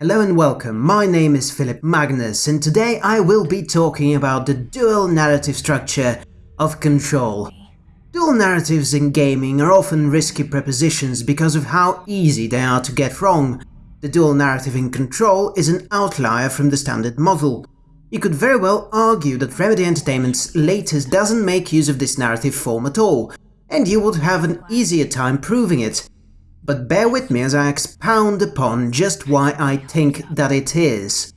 Hello and welcome, my name is Philip Magnus and today I will be talking about the dual narrative structure of Control. Dual narratives in gaming are often risky propositions because of how easy they are to get wrong. The dual narrative in Control is an outlier from the standard model. You could very well argue that Remedy Entertainment's latest doesn't make use of this narrative form at all, and you would have an easier time proving it. But bear with me as I expound upon just why I think that it is.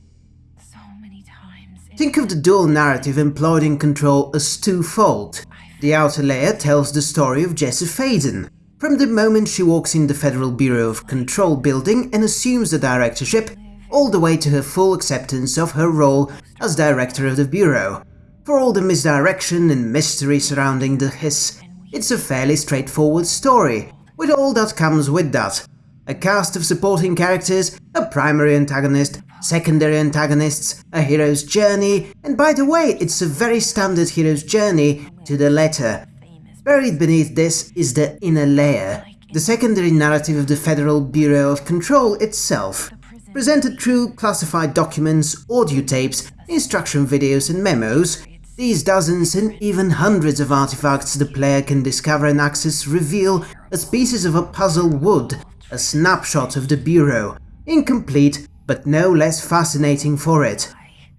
Think of the dual narrative employed in Control as twofold. The outer layer tells the story of Jesse Faden, from the moment she walks in the Federal Bureau of Control building and assumes the directorship, all the way to her full acceptance of her role as director of the Bureau. For all the misdirection and mystery surrounding the Hiss, it's a fairly straightforward story, with all that comes with that. A cast of supporting characters, a primary antagonist, secondary antagonists, a hero's journey, and by the way, it's a very standard hero's journey to the letter. Buried beneath this is the inner layer, the secondary narrative of the Federal Bureau of Control itself, presented through classified documents, audio tapes, instruction videos and memos, these dozens and even hundreds of artifacts the player can discover and access reveal, as pieces of a puzzle would, a snapshot of the Bureau, incomplete but no less fascinating for it.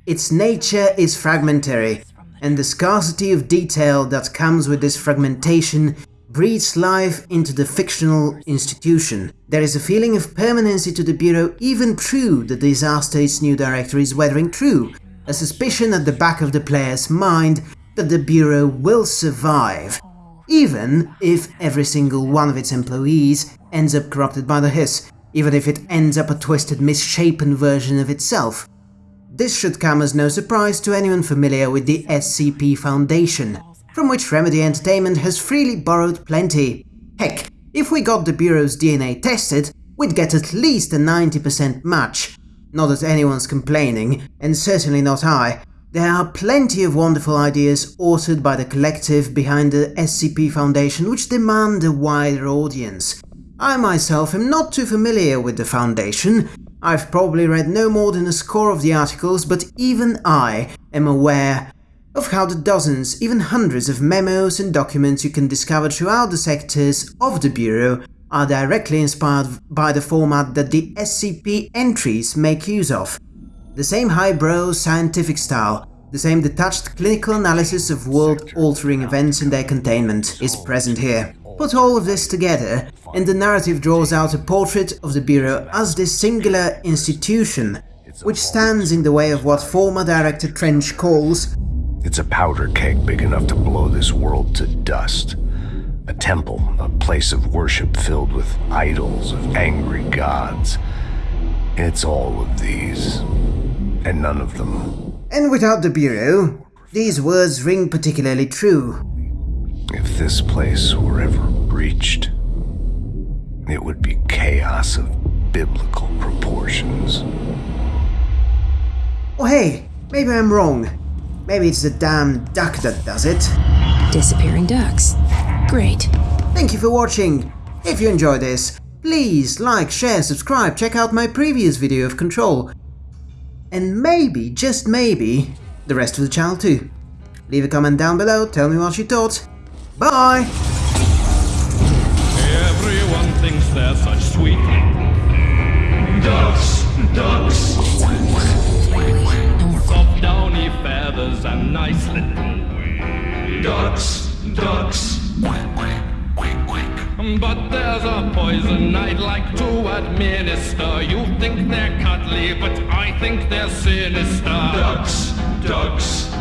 Its nature is fragmentary, and the scarcity of detail that comes with this fragmentation breathes life into the fictional institution. There is a feeling of permanency to the Bureau even through the disaster its new director is weathering through, a suspicion at the back of the player's mind that the Bureau will survive, even if every single one of its employees ends up corrupted by the Hiss, even if it ends up a twisted, misshapen version of itself. This should come as no surprise to anyone familiar with the SCP Foundation, from which Remedy Entertainment has freely borrowed plenty. Heck, if we got the Bureau's DNA tested, we'd get at least a 90% match, not that anyone's complaining, and certainly not I. There are plenty of wonderful ideas authored by the collective behind the SCP Foundation which demand a wider audience. I myself am not too familiar with the Foundation, I've probably read no more than a score of the articles, but even I am aware of how the dozens, even hundreds of memos and documents you can discover throughout the sectors of the Bureau are directly inspired by the format that the SCP entries make use of. The same highbrow scientific style, the same detached clinical analysis of world-altering events and their containment is present here. Put all of this together, and the narrative draws out a portrait of the Bureau as this singular institution, which stands in the way of what former Director Trench calls It's a powder keg big enough to blow this world to dust. A temple, a place of worship filled with idols of angry gods. It's all of these, and none of them. And without the Bureau, these words ring particularly true. If this place were ever breached, it would be chaos of biblical proportions. Oh hey, maybe I'm wrong. Maybe it's the damn duck that does it. Disappearing ducks. Great. Thank you for watching. If you enjoyed this, please like, share, subscribe, check out my previous video of Control. And maybe, just maybe, the rest of the channel too. Leave a comment down below, tell me what you thought. Bye! Everyone thinks they're such sweet ducks, ducks. Soft downy feathers and nice little ducks, ducks. But there's a poison I'd like to administer. You think they're cuddly, but I think they're sinister. Ducks, ducks.